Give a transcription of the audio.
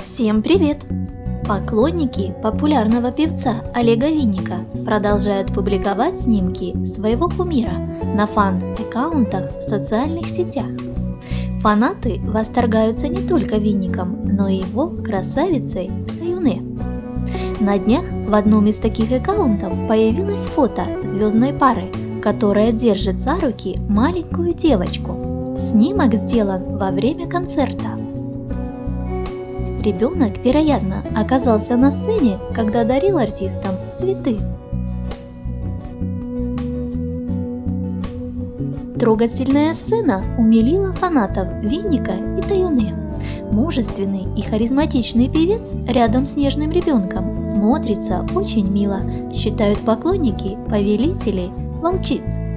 Всем привет! Поклонники популярного певца Олега Винника продолжают публиковать снимки своего кумира на фан-аккаунтах в социальных сетях. Фанаты восторгаются не только Винником, но и его красавицей Таюне. На днях в одном из таких аккаунтов появилось фото звездной пары, которая держит за руки маленькую девочку. Снимок сделан во время концерта. Ребенок, вероятно, оказался на сцене, когда дарил артистам цветы. Трогательная сцена умилила фанатов Винника и Таюне. Мужественный и харизматичный певец рядом с нежным ребенком смотрится очень мило, считают поклонники повелителей Welch's.